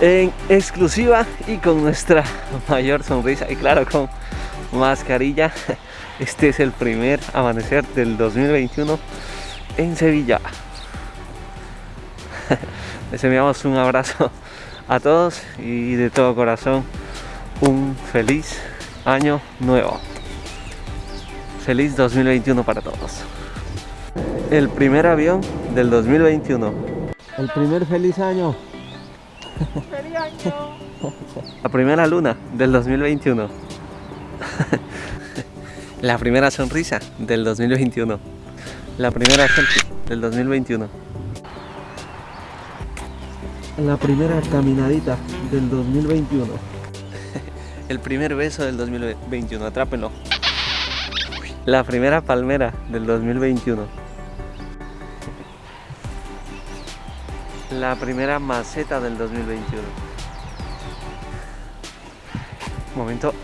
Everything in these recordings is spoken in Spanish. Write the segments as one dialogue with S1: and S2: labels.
S1: en exclusiva y con nuestra mayor sonrisa y claro con mascarilla. Este es el primer amanecer del 2021 en Sevilla. Les enviamos un abrazo a todos y de todo corazón un feliz año nuevo. Feliz 2021 para todos. El primer avión del 2021 el primer feliz año
S2: ¡Feliz año!
S1: La primera luna del 2021. La primera sonrisa del 2021. La primera selfie del 2021. La primera caminadita del 2021. El primer beso del 2021, atrápenlo. La primera palmera del 2021. La primera maceta del 2021 momento.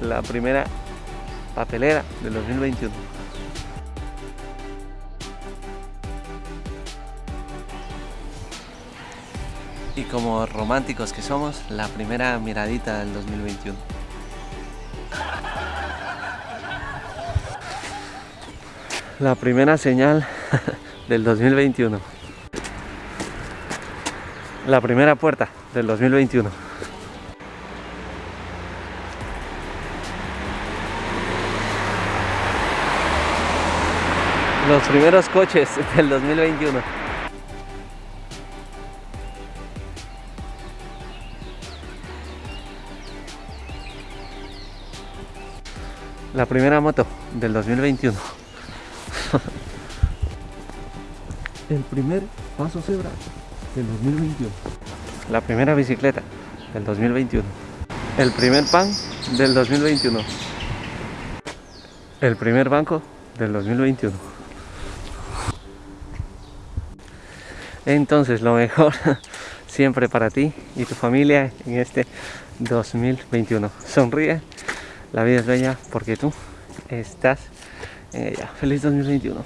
S1: La primera papelera del 2021 y como románticos que somos la primera miradita del 2021 la primera señal del 2021 la primera puerta del 2021 los primeros coches del 2021 la primera moto del 2021 el primer paso cebra del 2021 la primera bicicleta del 2021 el primer pan del 2021 el primer banco del 2021 entonces lo mejor siempre para ti y tu familia en este 2021 sonríe la vida es bella porque tú estás en ella. Feliz 2021